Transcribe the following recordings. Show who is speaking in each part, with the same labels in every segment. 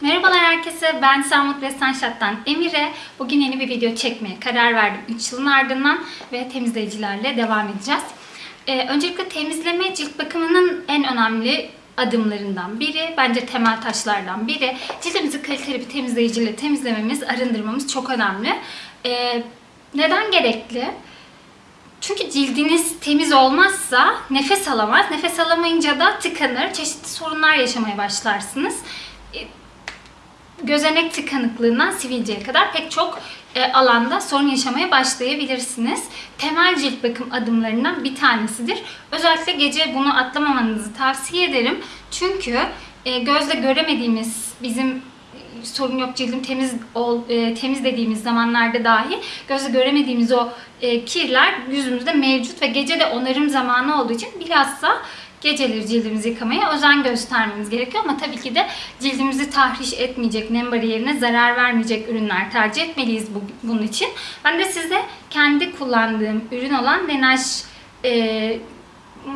Speaker 1: Merhabalar herkese, ben Samut ve Sunshot'tan Emire. Bugün yeni bir video çekmeye karar verdim 3 yılın ardından ve temizleyicilerle devam edeceğiz. Ee, öncelikle temizleme cilt bakımının en önemli adımlarından biri, bence temel taşlardan biri. Cildimizi kaliteli bir temizleyiciyle temizlememiz, arındırmamız çok önemli. Ee, neden gerekli? Çünkü cildiniz temiz olmazsa nefes alamaz. Nefes alamayınca da tıkanır. Çeşitli sorunlar yaşamaya başlarsınız. E, Gözenek tıkanıklığından sivilceye kadar pek çok e, alanda sorun yaşamaya başlayabilirsiniz. Temel cilt bakım adımlarından bir tanesidir. Özellikle gece bunu atlamamanızı tavsiye ederim. Çünkü e, gözle göremediğimiz bizim sorun yok cildim temiz ol, e, temiz dediğimiz zamanlarda dahi gözle göremediğimiz o e, kirler yüzümüzde mevcut ve gece de onarım zamanı olduğu için bilhassa geceleri cildimizi yıkamaya özen göstermemiz gerekiyor ama tabii ki de cildimizi tahriş etmeyecek, nem bariyerine zarar vermeyecek ürünler tercih etmeliyiz bu, bunun için. Ben de size kendi kullandığım ürün olan Laneige e,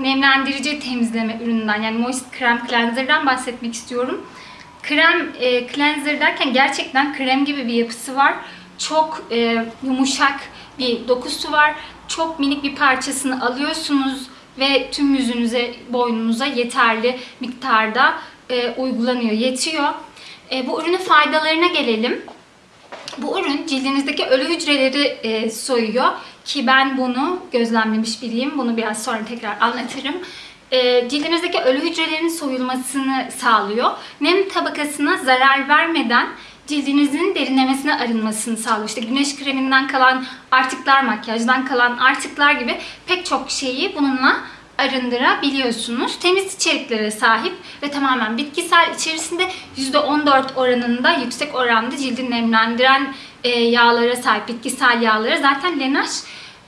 Speaker 1: nemlendirici temizleme ürününden yani Moist Krem Cleanser'dan bahsetmek istiyorum. Krem e, cleanser derken gerçekten krem gibi bir yapısı var. Çok e, yumuşak bir dokusu var. Çok minik bir parçasını alıyorsunuz ve tüm yüzünüze, boynunuza yeterli miktarda e, uygulanıyor, yetiyor. E, bu ürünün faydalarına gelelim. Bu ürün cildinizdeki ölü hücreleri e, soyuyor ki ben bunu gözlemlemiş biriyim. Bunu biraz sonra tekrar anlatırım. E, cildinizdeki ölü hücrelerin soyulmasını sağlıyor. Nem tabakasına zarar vermeden cildinizin derinlemesine arınmasını sağlıyor. İşte güneş kreminden kalan artıklar, makyajdan kalan artıklar gibi pek çok şeyi bununla arındırabiliyorsunuz. Temiz içeriklere sahip ve tamamen bitkisel içerisinde %14 oranında yüksek oranda cildi nemlendiren e, yağlara sahip bitkisel yağlara. Zaten Laneige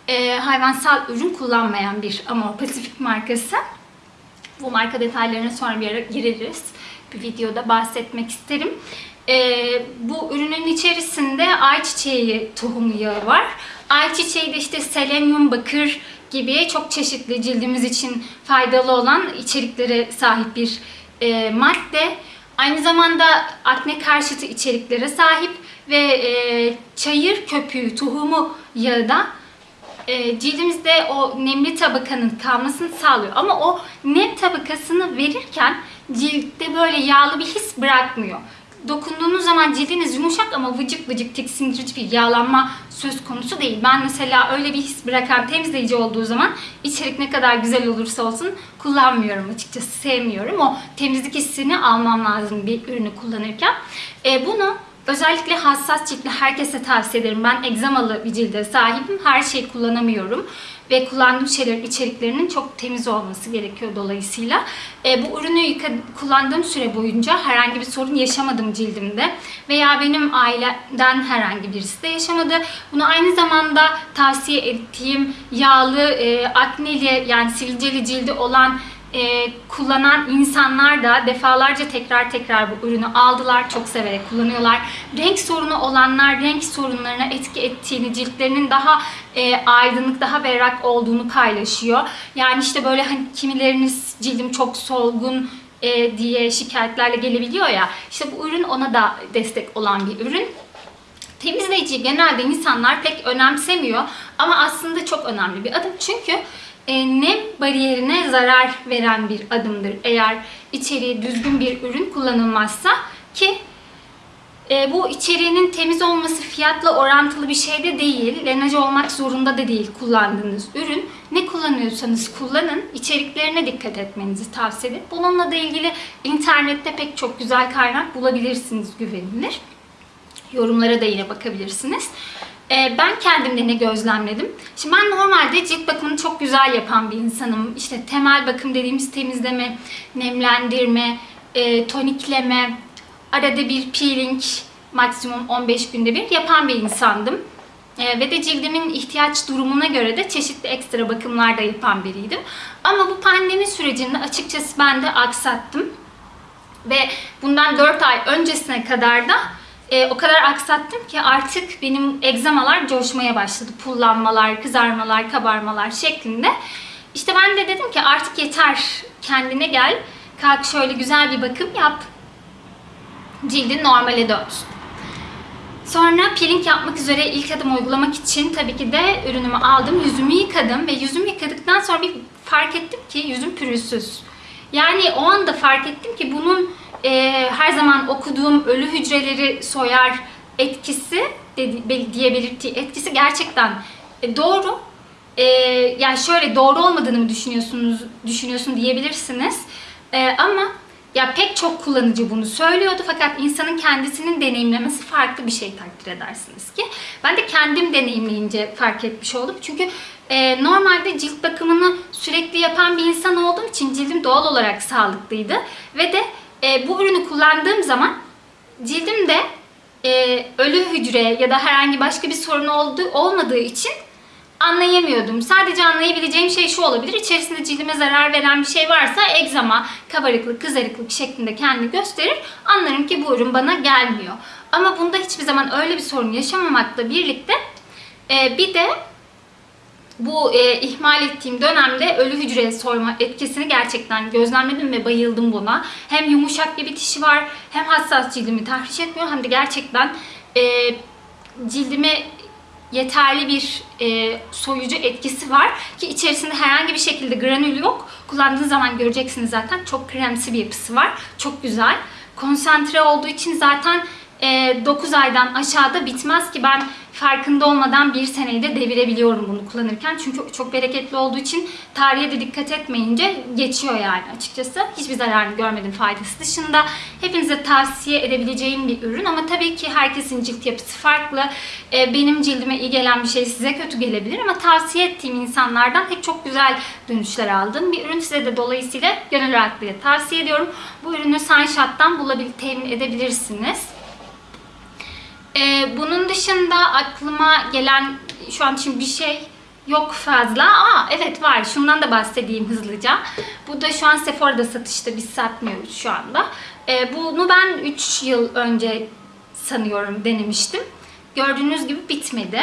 Speaker 1: e, hayvansal ürün kullanmayan bir Amor Pacific markası. Bu marka detaylarına sonra bir ara gireriz. Bir videoda bahsetmek isterim. Ee, bu ürünün içerisinde ayçiçeği tohumu yağı var. Ayçiçeği de işte selenyum, bakır gibi çok çeşitli cildimiz için faydalı olan içeriklere sahip bir e, madde. Aynı zamanda akne karşıtı içeriklere sahip ve e, çayır köpüğü tohumu yağı da e, cildimizde o nemli tabakanın kalmasını sağlıyor. Ama o nem tabakasını verirken ciltte böyle yağlı bir his bırakmıyor. Dokunduğunuz zaman cildiniz yumuşak ama vıcık vıcık tiksindirici bir yağlanma söz konusu değil. Ben mesela öyle bir his bırakan temizleyici olduğu zaman içerik ne kadar güzel olursa olsun kullanmıyorum açıkçası sevmiyorum. O temizlik hissini almam lazım bir ürünü kullanırken. E, bunu Özellikle hassas ciltli herkese tavsiye ederim. Ben egzamalı bir cilde sahibim. Her şeyi kullanamıyorum. Ve kullandığım şeylerin içeriklerinin çok temiz olması gerekiyor dolayısıyla. E, bu ürünü yıka- kullandığım süre boyunca herhangi bir sorun yaşamadım cildimde. Veya benim aileden herhangi birisi de yaşamadı. Bunu aynı zamanda tavsiye ettiğim yağlı, e, akneli yani sivilceli cildi olan e, kullanan insanlar da defalarca tekrar tekrar bu ürünü aldılar. Çok severek kullanıyorlar. Renk sorunu olanlar renk sorunlarına etki ettiğini, ciltlerinin daha e, aydınlık, daha berrak olduğunu paylaşıyor. Yani işte böyle hani kimileriniz cildim çok solgun e, diye şikayetlerle gelebiliyor ya. İşte bu ürün ona da destek olan bir ürün. Temizleyici genelde insanlar pek önemsemiyor ama aslında çok önemli bir adım. Çünkü nem bariyerine zarar veren bir adımdır. Eğer içeriği düzgün bir ürün kullanılmazsa ki e, bu içeriğinin temiz olması fiyatla orantılı bir şey de değil. Laneige olmak zorunda da değil kullandığınız ürün. Ne kullanıyorsanız kullanın. içeriklerine dikkat etmenizi tavsiye ederim. Bununla da ilgili internette pek çok güzel kaynak bulabilirsiniz güvenilir. Yorumlara da yine bakabilirsiniz. Ee, ben kendimde ne gözlemledim? Şimdi ben normalde cilt bakımını çok güzel yapan bir insanım. İşte temel bakım dediğimiz temizleme, nemlendirme, e, tonikleme, arada bir peeling, maksimum 15 günde bir yapan bir insandım. Ee, ve de cildimin ihtiyaç durumuna göre de çeşitli ekstra bakımlar da yapan biriydim. Ama bu pandemi sürecinde açıkçası ben de aksattım. Ve bundan 4 ay öncesine kadar da e, o kadar aksattım ki artık benim egzamalar coşmaya başladı. Pullanmalar, kızarmalar, kabarmalar şeklinde. İşte ben de dedim ki artık yeter kendine gel. Kalk şöyle güzel bir bakım yap. cildin normale dönsün. Sonra peeling yapmak üzere ilk adım uygulamak için tabii ki de ürünümü aldım. Yüzümü yıkadım ve yüzümü yıkadıktan sonra bir fark ettim ki yüzüm pürüzsüz. Yani o anda fark ettim ki bunun e, her zaman okuduğum ölü hücreleri soyar etkisi diye belirttiği etkisi gerçekten e, doğru. E, yani şöyle doğru olmadığını mı düşünüyorsunuz düşünüyorsun diyebilirsiniz. E, ama ya pek çok kullanıcı bunu söylüyordu fakat insanın kendisinin deneyimlemesi farklı bir şey takdir edersiniz ki. Ben de kendim deneyimleyince fark etmiş oldum. Çünkü e, normalde cilt bakımını sürekli yapan bir insan olduğum için cildim doğal olarak sağlıklıydı. Ve de e, bu ürünü kullandığım zaman cildimde e, ölü hücre ya da herhangi başka bir sorun olduğu, olmadığı için anlayamıyordum. Sadece anlayabileceğim şey şu olabilir. İçerisinde cildime zarar veren bir şey varsa egzama, kabarıklık, kızarıklık şeklinde kendini gösterir. Anlarım ki bu ürün bana gelmiyor. Ama bunda hiçbir zaman öyle bir sorun yaşamamakla birlikte e, bir de bu e, ihmal ettiğim dönemde ölü hücre soyma etkisini gerçekten gözlemledim ve bayıldım buna. Hem yumuşak bir bitişi var, hem hassas cildimi tahriş etmiyor, hem de gerçekten e, cildime yeterli bir e, soyucu etkisi var ki içerisinde herhangi bir şekilde granül yok. Kullandığınız zaman göreceksiniz zaten çok kremsi bir yapısı var. Çok güzel. Konsantre olduğu için zaten e, 9 aydan aşağıda bitmez ki ben farkında olmadan bir seneyi de devirebiliyorum bunu kullanırken. Çünkü çok bereketli olduğu için tarihe de dikkat etmeyince geçiyor yani açıkçası. Hiçbir zararını görmedim faydası dışında. Hepinize tavsiye edebileceğim bir ürün ama tabii ki herkesin cilt yapısı farklı. Ee, benim cildime iyi gelen bir şey size kötü gelebilir ama tavsiye ettiğim insanlardan hep çok güzel dönüşler aldım. Bir ürün size de dolayısıyla gönül rahatlığıyla tavsiye ediyorum. Bu ürünü Sunshot'tan bulabilir, temin edebilirsiniz. Ee, bunun dışında aklıma gelen şu an için bir şey yok fazla. Aa evet var. Şundan da bahsedeyim hızlıca. Bu da şu an Sephora'da satışta. Biz satmıyoruz şu anda. Ee, bunu ben 3 yıl önce sanıyorum denemiştim. Gördüğünüz gibi bitmedi.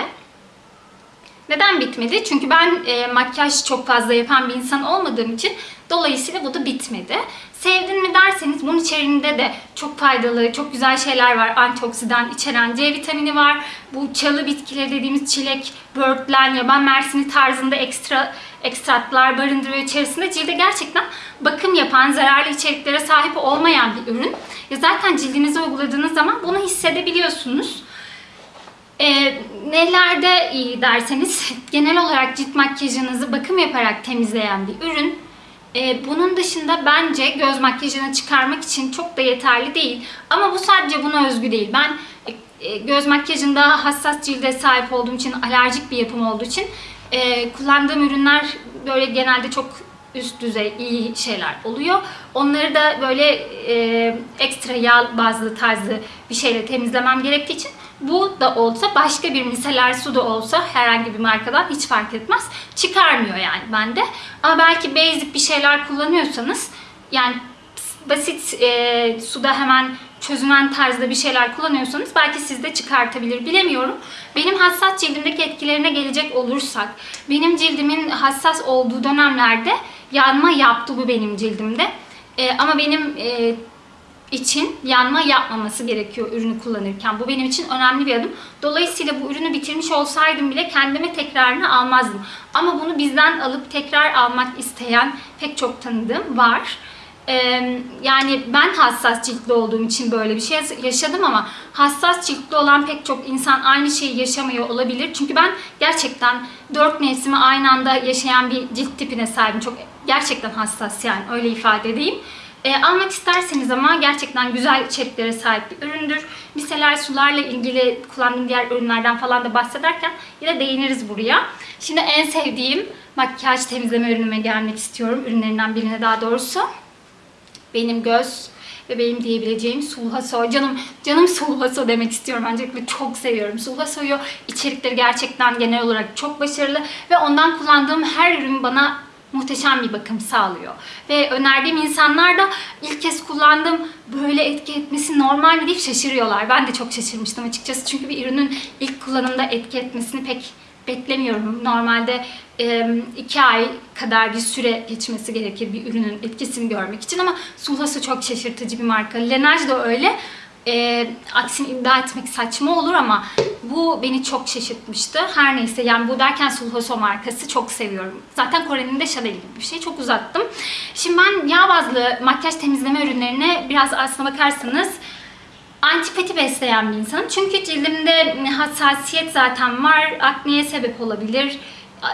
Speaker 1: Neden bitmedi? Çünkü ben e, makyaj çok fazla yapan bir insan olmadığım için dolayısıyla bu da bitmedi. Sevdin mi derseniz bunun içerisinde de çok faydalı, çok güzel şeyler var. Antioksidan içeren C vitamini var. Bu çalı bitkileri dediğimiz çilek, böğürtlen, yaban mersini tarzında ekstra ekstratlar barındırıyor içerisinde. Cilde gerçekten bakım yapan, zararlı içeriklere sahip olmayan bir ürün. Ya zaten cildinize uyguladığınız zaman bunu hissedebiliyorsunuz. E, nelerde iyi derseniz genel olarak cilt makyajınızı bakım yaparak temizleyen bir ürün. E, bunun dışında bence göz makyajını çıkarmak için çok da yeterli değil. Ama bu sadece buna özgü değil. Ben e, göz makyajında hassas cilde sahip olduğum için, alerjik bir yapım olduğu için e, kullandığım ürünler böyle genelde çok üst düzey iyi şeyler oluyor. Onları da böyle e, ekstra yağ bazlı tarzı bir şeyle temizlemem gerektiği için bu da olsa başka bir miseler su da olsa herhangi bir markadan hiç fark etmez. Çıkarmıyor yani bende. Ama belki basic bir şeyler kullanıyorsanız yani basit e, suda hemen çözünen tarzda bir şeyler kullanıyorsanız belki siz de çıkartabilir bilemiyorum. Benim hassas cildimdeki etkilerine gelecek olursak benim cildimin hassas olduğu dönemlerde yanma yaptı bu benim cildimde. E, ama benim e, için yanma yapmaması gerekiyor ürünü kullanırken. Bu benim için önemli bir adım. Dolayısıyla bu ürünü bitirmiş olsaydım bile kendime tekrarını almazdım. Ama bunu bizden alıp tekrar almak isteyen pek çok tanıdığım var. Ee, yani ben hassas ciltli olduğum için böyle bir şey yaşadım ama hassas ciltli olan pek çok insan aynı şeyi yaşamıyor olabilir. Çünkü ben gerçekten dört mevsimi aynı anda yaşayan bir cilt tipine sahibim. Çok gerçekten hassas yani öyle ifade edeyim. E, almak isterseniz ama gerçekten güzel içeriklere sahip bir üründür. Miseler sularla ilgili kullandığım diğer ürünlerden falan da bahsederken yine değiniriz buraya. Şimdi en sevdiğim makyaj temizleme ürünüme gelmek istiyorum. Ürünlerinden birine daha doğrusu. Benim göz ve benim diyebileceğim Sulhaso. Canım canım Sulhaso demek istiyorum. Öncelikle çok seviyorum. Sulhaso'yu içerikleri gerçekten genel olarak çok başarılı ve ondan kullandığım her ürün bana muhteşem bir bakım sağlıyor. Ve önerdiğim insanlar da ilk kez kullandım böyle etki etmesi normal mi deyip şaşırıyorlar. Ben de çok şaşırmıştım açıkçası. Çünkü bir ürünün ilk kullanımda etki etmesini pek beklemiyorum. Normalde iki ay kadar bir süre geçmesi gerekir bir ürünün etkisini görmek için ama Sulhası çok şaşırtıcı bir marka. Laneige de öyle. E, aksini iddia etmek saçma olur ama bu beni çok şaşırtmıştı. Her neyse yani bu derken Sulhoso markası çok seviyorum. Zaten Kore'nin de Chanel gibi bir şey. Çok uzattım. Şimdi ben yağ bazlı makyaj temizleme ürünlerine biraz aslına bakarsanız antipati besleyen bir insanım. Çünkü cildimde hassasiyet zaten var. Akneye sebep olabilir.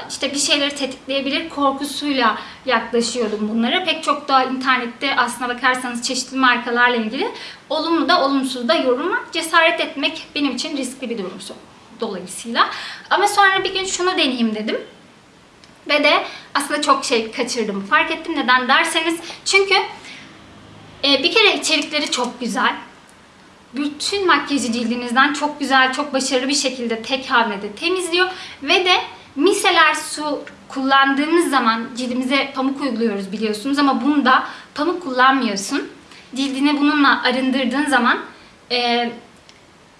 Speaker 1: İşte bir şeyleri tetikleyebilir korkusuyla yaklaşıyordum bunlara. Pek çok da internette aslına bakarsanız çeşitli markalarla ilgili olumlu da olumsuz da yorum var. Cesaret etmek benim için riskli bir durum dolayısıyla. Ama sonra bir gün şunu deneyeyim dedim. Ve de aslında çok şey kaçırdım. Fark ettim neden derseniz. Çünkü e, bir kere içerikleri çok güzel bütün makyajı cildinizden çok güzel, çok başarılı bir şekilde tek hamlede temizliyor. Ve de miseler su kullandığımız zaman cildimize pamuk uyguluyoruz biliyorsunuz ama bunda pamuk kullanmıyorsun. Cildini bununla arındırdığın zaman e,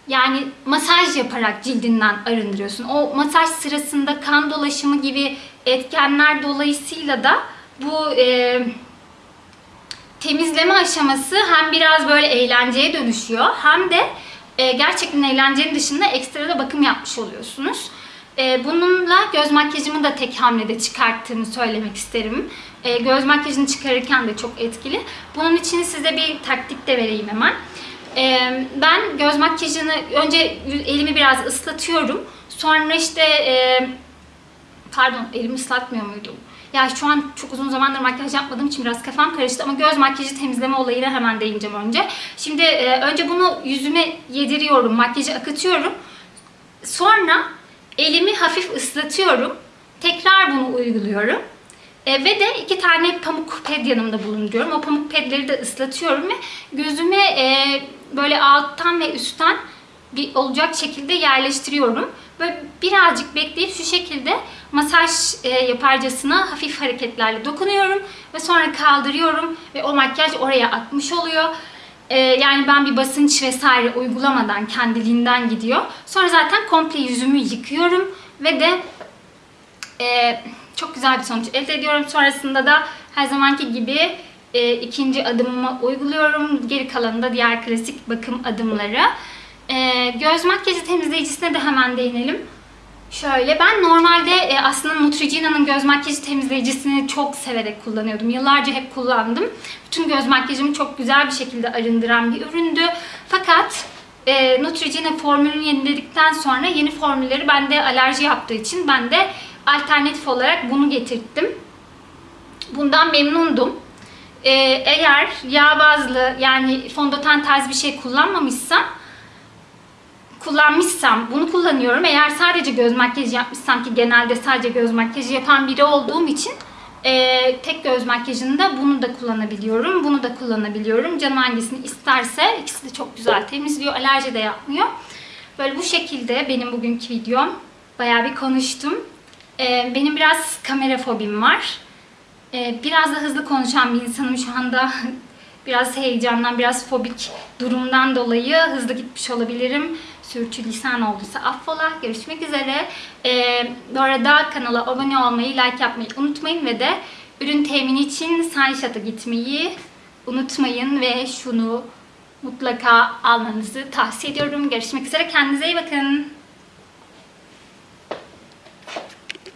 Speaker 1: yani masaj yaparak cildinden arındırıyorsun. O masaj sırasında kan dolaşımı gibi etkenler dolayısıyla da bu e, temizleme aşaması hem biraz böyle eğlenceye dönüşüyor hem de e, gerçekten eğlencenin dışında ekstra da bakım yapmış oluyorsunuz. E, bununla göz makyajımı da tek hamlede çıkarttığımı söylemek isterim. E, göz makyajını çıkarırken de çok etkili. Bunun için size bir taktik de vereyim hemen. E, ben göz makyajını önce elimi biraz ıslatıyorum. Sonra işte e, pardon elimi ıslatmıyor muydum? Ya şu an çok uzun zamandır makyaj yapmadığım için biraz kafam karıştı ama göz makyajı temizleme olayına hemen değineceğim önce. Şimdi e, önce bunu yüzüme yediriyorum, makyajı akıtıyorum. Sonra elimi hafif ıslatıyorum. Tekrar bunu uyguluyorum. E, ve de iki tane pamuk ped yanımda bulunduruyorum. O pamuk pedleri de ıslatıyorum ve gözüme e, böyle alttan ve üstten bir olacak şekilde yerleştiriyorum. Böyle birazcık bekleyip şu şekilde masaj e, yaparcasına hafif hareketlerle dokunuyorum ve sonra kaldırıyorum ve o makyaj oraya akmış oluyor. E, yani ben bir basınç vesaire uygulamadan kendiliğinden gidiyor. Sonra zaten komple yüzümü yıkıyorum ve de e, çok güzel bir sonuç elde ediyorum. Sonrasında da her zamanki gibi e, ikinci adımımı uyguluyorum. Geri kalanında diğer klasik bakım adımları. E, göz makyajı temizleyicisine de hemen değinelim. Şöyle ben normalde e, aslında Neutrogena'nın göz makyajı temizleyicisini çok severek kullanıyordum. Yıllarca hep kullandım. Bütün göz makyajımı çok güzel bir şekilde arındıran bir üründü. Fakat e, Neutrogena formülünü yeniledikten sonra yeni formülleri bende alerji yaptığı için ben de alternatif olarak bunu getirttim. Bundan memnundum. E, eğer yağ bazlı yani fondöten tarzı bir şey kullanmamışsam kullanmışsam bunu kullanıyorum. Eğer sadece göz makyajı yapmışsam ki genelde sadece göz makyajı yapan biri olduğum için e, tek göz makyajında bunu da kullanabiliyorum. Bunu da kullanabiliyorum. Canım hangisini isterse ikisi de çok güzel temizliyor. Alerji de yapmıyor. Böyle bu şekilde benim bugünkü videom. Bayağı bir konuştum. E, benim biraz kamera fobim var. E, biraz da hızlı konuşan bir insanım şu anda. biraz heyecandan, biraz fobik durumdan dolayı hızlı gitmiş olabilirim sürçülisan olduysa affola. Görüşmek üzere. Ee, bu arada kanala abone olmayı, like yapmayı unutmayın ve de ürün temini için Sunshot'a gitmeyi unutmayın ve şunu mutlaka almanızı tavsiye ediyorum. Görüşmek üzere. Kendinize iyi bakın.